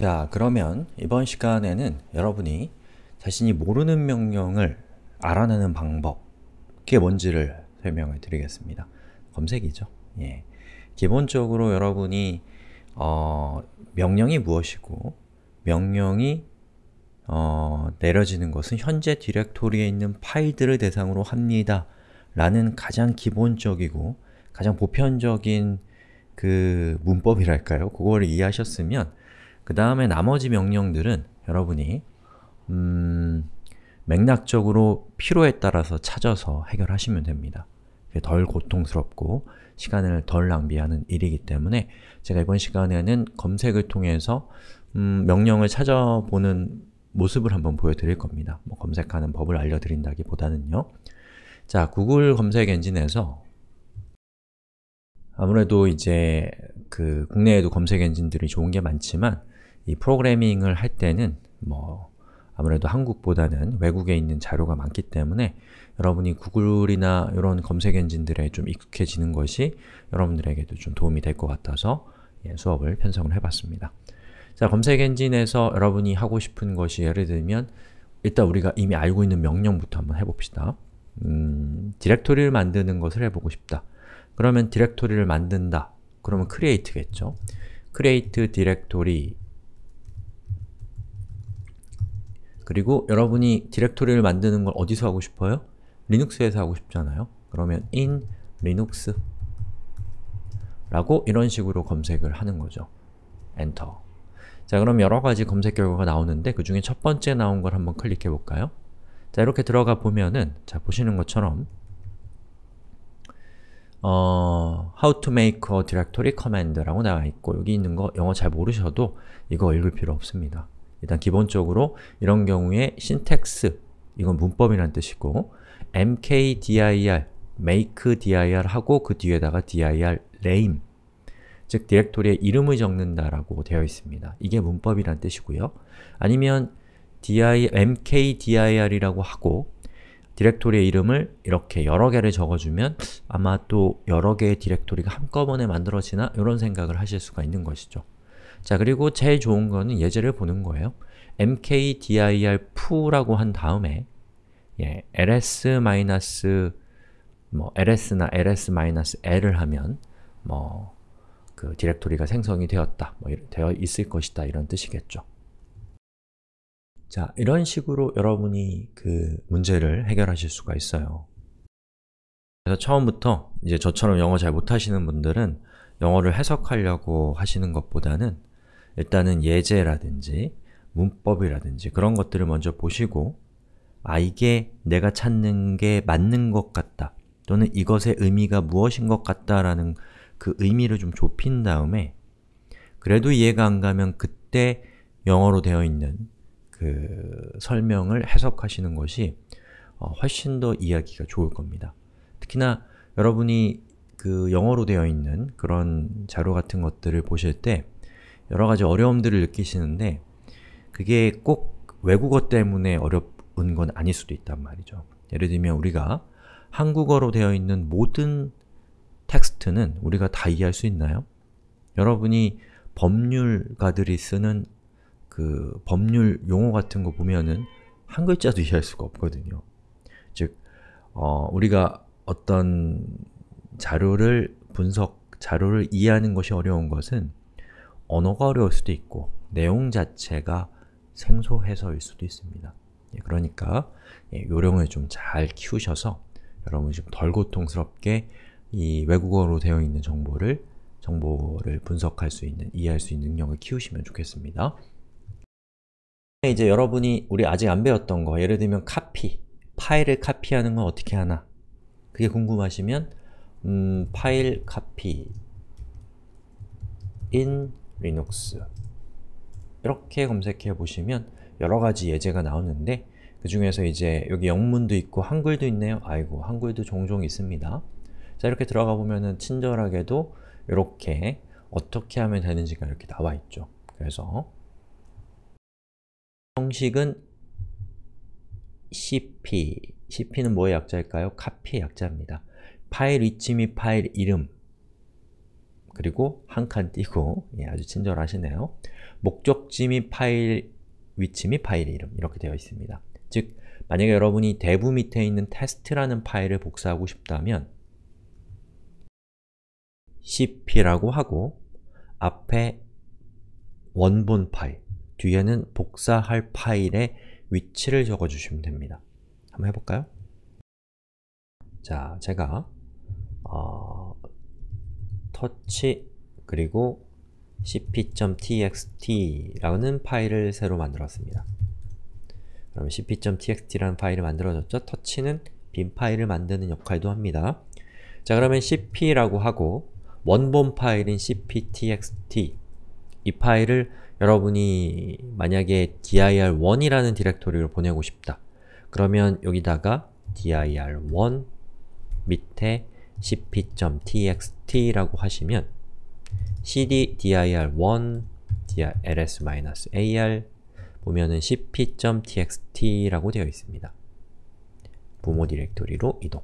자, 그러면 이번 시간에는 여러분이 자신이 모르는 명령을 알아내는 방법 그게 뭔지를 설명을 드리겠습니다. 검색이죠. 예. 기본적으로 여러분이 어, 명령이 무엇이고 명령이 어, 내려지는 것은 현재 디렉토리에 있는 파일들을 대상으로 합니다. 라는 가장 기본적이고 가장 보편적인 그 문법이랄까요? 그거를 이해하셨으면 그 다음에 나머지 명령들은 여러분이 음, 맥락적으로 필요에 따라서 찾아서 해결하시면 됩니다. 덜 고통스럽고 시간을 덜 낭비하는 일이기 때문에 제가 이번 시간에는 검색을 통해서 음, 명령을 찾아보는 모습을 한번 보여드릴 겁니다. 뭐 검색하는 법을 알려드린다기보다는요. 자, 구글 검색 엔진에서 아무래도 이제 그 국내에도 검색 엔진들이 좋은 게 많지만 이 프로그래밍을 할 때는 뭐 아무래도 한국보다는 외국에 있는 자료가 많기 때문에 여러분이 구글이나 이런 검색 엔진들에 좀 익숙해지는 것이 여러분들에게도 좀 도움이 될 것 같아서 예, 수업을 편성을 해봤습니다. 자, 검색 엔진에서 여러분이 하고 싶은 것이 예를 들면 일단 우리가 이미 알고 있는 명령부터 한번 해봅시다. 음, 디렉토리를 만드는 것을 해보고 싶다. 그러면 디렉토리를 만든다. 그러면 create겠죠. create 디렉토리 그리고 여러분이 디렉토리를 만드는 걸 어디서 하고 싶어요? 리눅스에서 하고 싶잖아요. 그러면 in linux 라고 이런 식으로 검색을 하는 거죠. 엔터 자 그럼 여러가지 검색 결과가 나오는데 그 중에 첫 번째 나온 걸 한번 클릭해 볼까요? 자 이렇게 들어가 보면은 자 보시는 것처럼 어, how to make a directory command 라고 나와 있고 여기 있는 거 영어 잘 모르셔도 이거 읽을 필요 없습니다. 일단 기본적으로 이런 경우에 syntax, 이건 문법이란 뜻이고 mkdir, make dir 하고 그 뒤에다가 dir name 즉 디렉토리의 이름을 적는다라고 되어 있습니다. 이게 문법이란 뜻이고요. 아니면 dir, mkdir이라고 하고 디렉토리의 이름을 이렇게 여러 개를 적어주면 아마 또 여러 개의 디렉토리가 한꺼번에 만들어지나? 이런 생각을 하실 수가 있는 것이죠. 자 그리고 제일 좋은 거는 예제를 보는 거예요. mkdir-foo라고 한 다음에 예, ls 뭐 ls나 ls-l을 하면 뭐 그 디렉토리가 생성이 되었다, 뭐 되어 있을 것이다 이런 뜻이겠죠. 자, 이런 식으로 여러분이 그 문제를 해결하실 수가 있어요. 그래서 처음부터 이제 저처럼 영어 잘 못하시는 분들은 영어를 해석하려고 하시는 것보다는 일단은 예제라든지 문법이라든지 그런 것들을 먼저 보시고 아 이게 내가 찾는 게 맞는 것 같다 또는 이것의 의미가 무엇인 것 같다라는 그 의미를 좀 좁힌 다음에 그래도 이해가 안 가면 그때 영어로 되어 있는 그 설명을 해석하시는 것이 어, 훨씬 더 이해하기가 좋을 겁니다. 특히나 여러분이 그 영어로 되어 있는 그런 자료 같은 것들을 보실 때 여러 가지 어려움들을 느끼시는데 그게 꼭 외국어 때문에 어려운 건 아닐 수도 있단 말이죠. 예를 들면 우리가 한국어로 되어 있는 모든 텍스트는 우리가 다 이해할 수 있나요? 여러분이 법률가들이 쓰는 그 법률 용어 같은 거 보면은 한 글자도 이해할 수가 없거든요. 즉, 어, 우리가 어떤 자료를 분석, 자료를 이해하는 것이 어려운 것은 언어가 어려울 수도 있고 내용 자체가 생소해서일 수도 있습니다. 예, 그러니까 예, 요령을 좀 잘 키우셔서 여러분이 좀 덜 고통스럽게 이 외국어로 되어 있는 정보를 정보를 분석할 수 있는, 이해할 수 있는 능력을 키우시면 좋겠습니다. 이제 여러분이 우리 아직 안 배웠던 거, 예를 들면 카피, 파일을 카피하는 건 어떻게 하나? 그게 궁금하시면 음, 파일 카피 in Linux 이렇게 검색해 보시면 여러가지 예제가 나오는데 그 중에서 이제 여기 영문도 있고 한글도 있네요. 아이고 한글도 종종 있습니다. 자 이렇게 들어가 보면은 친절하게도 이렇게 어떻게 하면 되는지가 이렇게 나와 있죠. 그래서 형식은 cp, cp는 뭐의 약자일까요? 카피의 약자입니다. 파일 위치 및 파일 이름 그리고 한 칸 띄고 예, 아주 친절하시네요. 목적지 및 파일 위치 및 파일 이름 이렇게 되어 있습니다. 즉, 만약에 여러분이 dev 밑에 있는 테스트라는 파일을 복사하고 싶다면 cp라고 하고 앞에 원본 파일, 뒤에는 복사할 파일의 위치를 적어주시면 됩니다. 한번 해볼까요? 자, 제가 어, 터치 그리고 cp.txt라는 파일을 새로 만들었습니다. 그럼 cp.txt라는 파일을 만들어졌죠? 터치는 빈 파일을 만드는 역할도 합니다. 자 그러면 cp라고 하고 원본 파일인 cp.txt 이 파일을 여러분이 만약에 dir1이라는 디렉토리로 보내고 싶다. 그러면 여기다가 dir1 밑에 cp.txt라고 하시면 cd dir1 ls-ar 보면은 cp.txt라고 되어 있습니다. 부모 디렉토리로 이동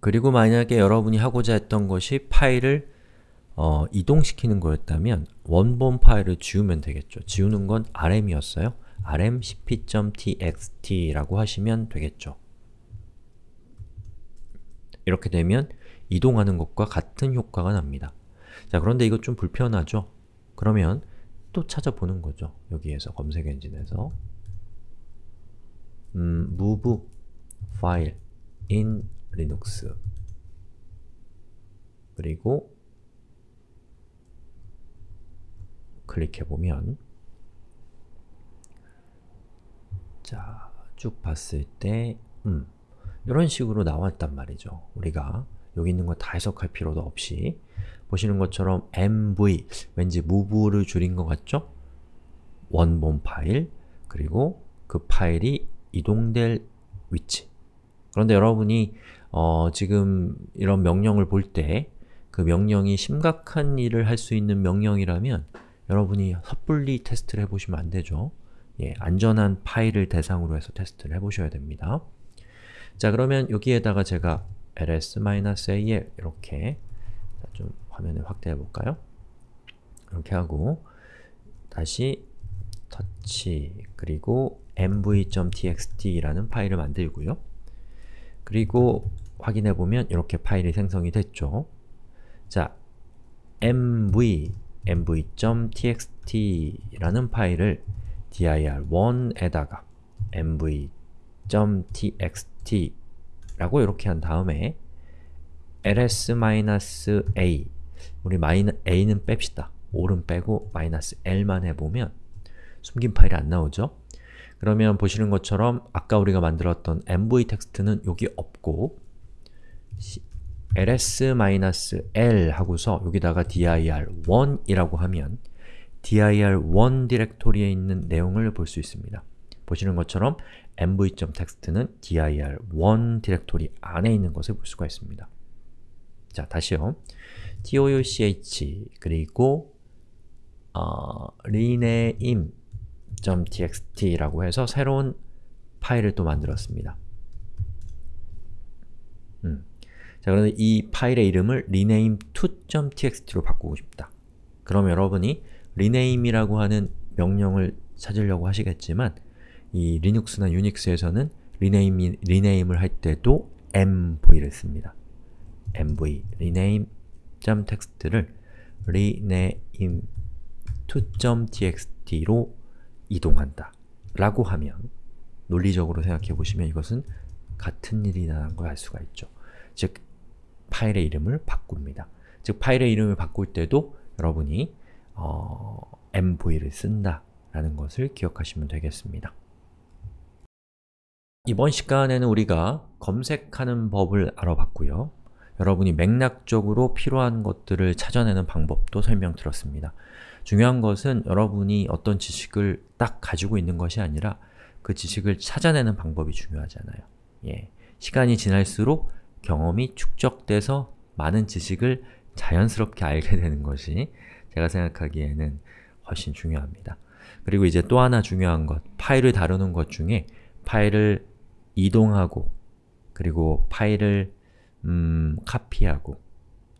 그리고 만약에 여러분이 하고자 했던 것이 파일을 어, 이동시키는 거였다면 원본 파일을 지우면 되겠죠. 지우는 건 rm이었어요. rm cp.txt라고 하시면 되겠죠. 이렇게 되면 이동하는 것과 같은 효과가 납니다. 자, 그런데 이거 좀 불편하죠? 그러면 또 찾아보는 거죠. 여기에서 검색 엔진에서 음, move file in linux 그리고 클릭해보면 자, 쭉 봤을 때 음, 이런 식으로 나왔단 말이죠. 우리가 여기 있는 거 다 해석할 필요도 없이 보시는 것처럼 mv, 왠지 move를 줄인 것 같죠? 원본 파일, 그리고 그 파일이 이동될 위치 그런데 여러분이 어, 지금 이런 명령을 볼 때 그 명령이 심각한 일을 할 수 있는 명령이라면 여러분이 섣불리 테스트를 해보시면 안 되죠. 예, 안전한 파일을 대상으로 해서 테스트를 해보셔야 됩니다. 자, 그러면 여기에다가 제가 ls-al 이렇게 좀 화면을 확대해 볼까요? 이렇게 하고 다시 터치 그리고 mv.txt라는 파일을 만들고요. 그리고 확인해 보면 이렇게 파일이 생성이 됐죠. 자, mv mv.txt라는 파일을 dir1에다가 mv.txt 라고 이렇게 한 다음에 ls-a 우리 a는 뺍시다. 5는 빼고 마이너스 l만 해보면 숨긴 파일이 안 나오죠? 그러면 보시는 것처럼 아까 우리가 만들었던 mv 텍스트는 여기 없고 ls-l 하고서 여기다가 dir1이라고 하면 dir1 디렉토리에 있는 내용을 볼 수 있습니다. 보시는 것처럼 mv.txt는 dir1 디렉토리 안에 있는 것을 볼 수가 있습니다. 자, 다시요. touch 그리고 어, rename.txt라고 해서 새로운 파일을 또 만들었습니다. 음. 자, 그런데 이 파일의 이름을 rename2.txt로 바꾸고 싶다. 그럼 여러분이 rename이라고 하는 명령을 찾으려고 하시겠지만 이 리눅스나 유닉스에서는 rename, rename을 할 때도 mv를 씁니다. mv, rename.txt를 rename2.txt로 이동한다 라고 하면 논리적으로 생각해 보시면 이것은 같은 일이라는 걸 알 수가 있죠. 즉, 파일의 이름을 바꿉니다. 즉, 파일의 이름을 바꿀 때도 여러분이 어, mv를 쓴다 라는 것을 기억하시면 되겠습니다. 이번 시간에는 우리가 검색하는 법을 알아봤고요. 여러분이 맥락적으로 필요한 것들을 찾아내는 방법도 설명드렸습니다. 중요한 것은 여러분이 어떤 지식을 딱 가지고 있는 것이 아니라 그 지식을 찾아내는 방법이 중요하잖아요. 예. 시간이 지날수록 경험이 축적돼서 많은 지식을 자연스럽게 알게 되는 것이 제가 생각하기에는 훨씬 중요합니다. 그리고 이제 또 하나 중요한 것, 파일을 다루는 것 중에 파일을 이동하고 그리고 파일을 음, 카피하고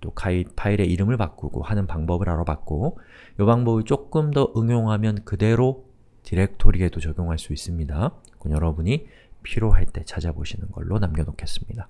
또 파일의 이름을 바꾸고 하는 방법을 알아봤고 이 방법을 조금 더 응용하면 그대로 디렉토리에도 적용할 수 있습니다. 여러분이 필요할 때 찾아보시는 걸로 남겨놓겠습니다.